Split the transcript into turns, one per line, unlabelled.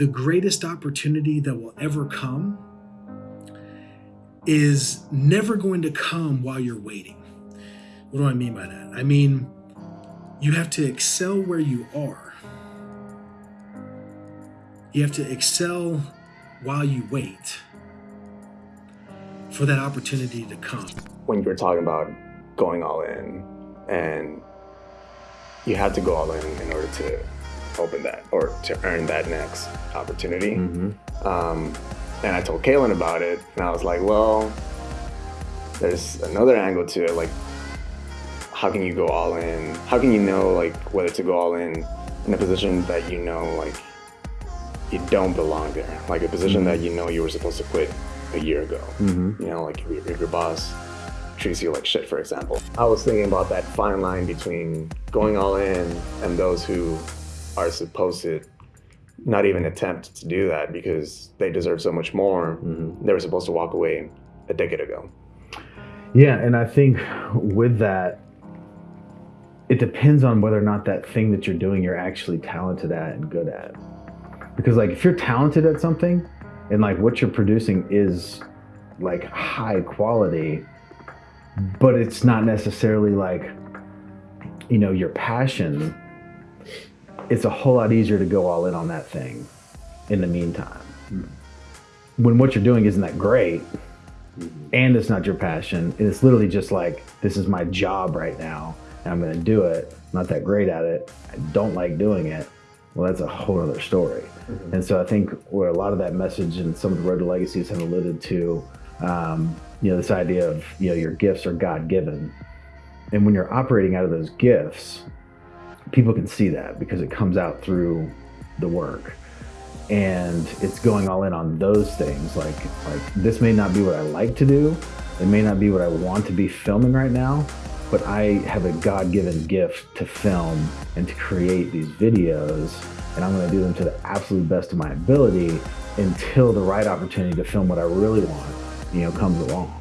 the greatest opportunity that will ever come is never going to come while you're waiting. What do I mean by that? I mean, you have to excel where you are. You have to excel while you wait for that opportunity to come.
When you were talking about going all in and you have to go all in in order to open that or to earn that next opportunity. Mm-hmm. Um, and I told Kaylin about it, and I was like, well, there's another angle to it. Like, how can you go all in? How can you know like whether to go all in in a position that you know like you don't belong there, like a position mm-hmm. that you know you were supposed to quit a year ago. Mm-hmm. You know, like if, if your boss treats you like shit, for example. I was thinking about that fine line between going all in and those who are supposed to not even attempt to do that because they deserve so much more. Mm-hmm. They were supposed to walk away a decade ago.
Yeah, and I think with that, it depends on whether or not that thing that you're doing you're actually talented at and good at. Because like if you're talented at something and like what you're producing is like high quality, but it's not necessarily like you know your passion it's a whole lot easier to go all in on that thing in the meantime mm-hmm. when what you're doing isn't that great and it's not your passion and it's literally just like this is my job right now and i'm going to do it I'm not that great at it i don't like doing it well that's a whole other story mm-hmm. and so i think where a lot of that message and some of the road to legacies have alluded to um, you know, this idea of, you know, your gifts are God given. And when you're operating out of those gifts, people can see that because it comes out through the work. And it's going all in on those things. Like, like this may not be what I like to do. It may not be what I want to be filming right now, but I have a God-given gift to film and to create these videos. And I'm gonna do them to the absolute best of my ability until the right opportunity to film what I really want you know, comes along.